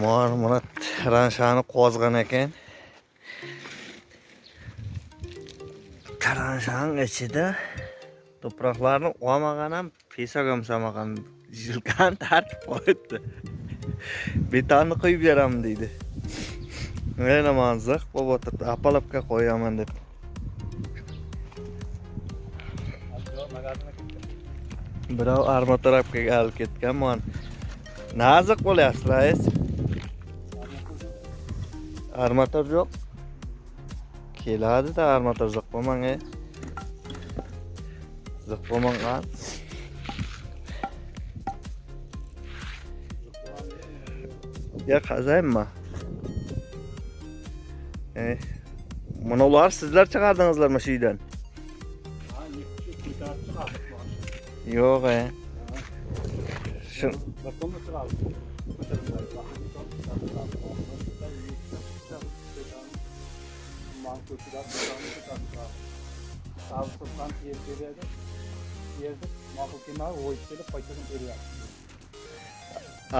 маған мына тараншаны қозған екен. Тараншаның ішіде топырақларын омағанам песок жұмсамаған жылқан тартып қойыпты. Бетанды құйып жарамын дейді. Мына маған зық болып отырды апалапқа қоямын деп. Birov armatarapkaga olib ketganman Naziq bo'lyapsiz, rais. Armatur yo'q. Keladi-da armatur ziq bo'lmang. e. Ziq bo'lmagan. Ya qazaymi? E. Mana ular sizlar chiqardingizlarmi shu uydan? Yo'q, e. Kelmadi, o'yib kelib qaytadan beryapti.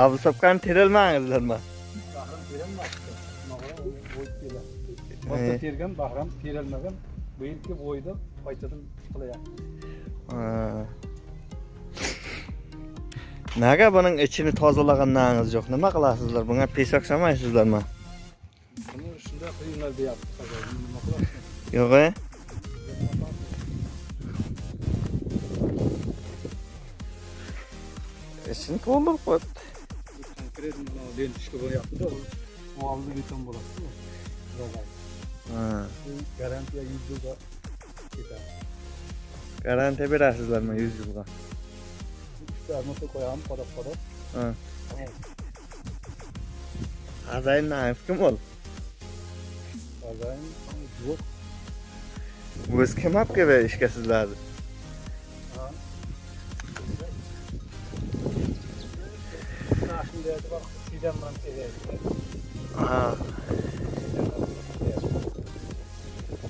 avsabkan terilmangizlarmi? Bahram o'yib keladi. Ee. Boshqa tergan bahram terilmagan. Bu o'ydi, qaytadan qilyapti. Ha. Naga buning ichini tozalaganlaringiz yo'q? Nima qilasizlar? Bunga pesok solmaysizlarmi? Buni shunday qilinglar deyapti. Nima qilasiz? Yo'q? Ichini to'ldirib qo'yibdi. Konkret mana lentishka bo'lyapti-da. U oldi beton bo'ladi. Zo'g'ay. Ha. Garantiya 100 yilga ketadi. Garantiya berasizlarmi 100 yilga? Armata qo'yamiz, qodab-qodab. Ha. Tamam. Xazayindan kim ol? Bazayin yo'q. O'zi olib keldi ishga sizlarni?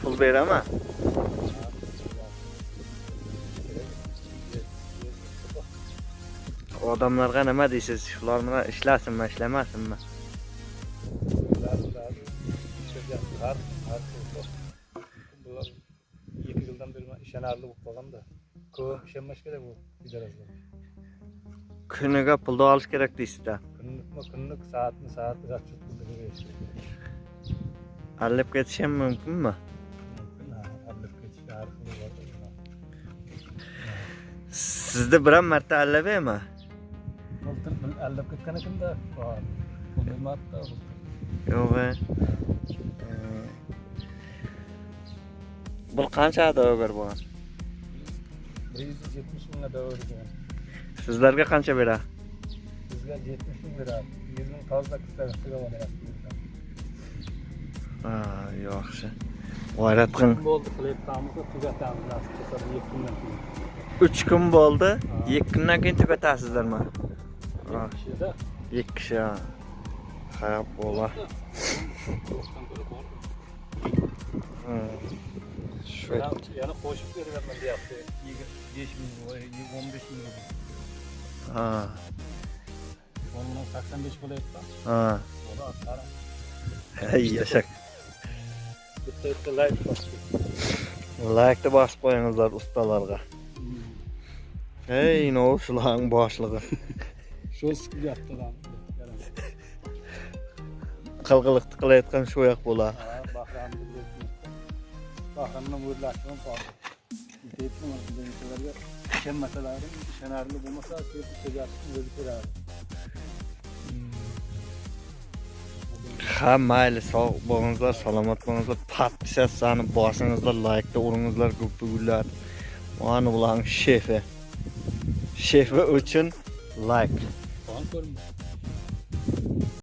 Pul beraman. Odamlarga nima deysiz? Shular bilan ishlasinmi, ishlamasinmi? Bular ikki yildan beri ishonarli bo'lib qolganda ko'p ishonmash kerak bu idoralar. Kuniga pulni olish kerak deysizda. Kunlik, soatmi soat расчет. Alib ketish ham mumkinmi? Sizni biron marta allabeymi? o'ldirib aldab ketgan ekanda pul bu qancha da'vogar bo'lgan bir yuz yetmish mingga da'vogar bo'lgan sizlarga qancha beradi bizga yetmish ming beradi yuz ming toza qistasiga bo'lyapti yaxshi. G'ayrat bo'ldi qilayotganimizni tugatamiz. Nasib bo'lsa bir ikki kundan uch kun bo'ldi ikki kundan keyin tugatasizlarmi Ha, kishida 2 kishi. ha. Ha, bo'la. Ha. Shu. yana qo'shib beryapman deyapti yigirma besh ming o'n besh ming Ha. o'n ming sakson besh bo'lyapti Ha. buni qara Hey, yashak. bitta bitta layk bosdi Like bosib qo'yingizlar ustalarga. Hey, no, shularning boshlig'i. shu qilyapti Qilqiliqni qilayotgan shu yoq bo'lar. bahramni qoldi deyapmanlarga ishonmasalaring ishonarli bo'lmasa o'zi ko'radi Ha, mayli, sog' bo'lingizlar, salomat bo'lingizlar. Podpisatsiyani bosingizlar, like uringizlar, ko'pigullar. Mana bularning shefi. Shefi uchun like. Juan Colmo.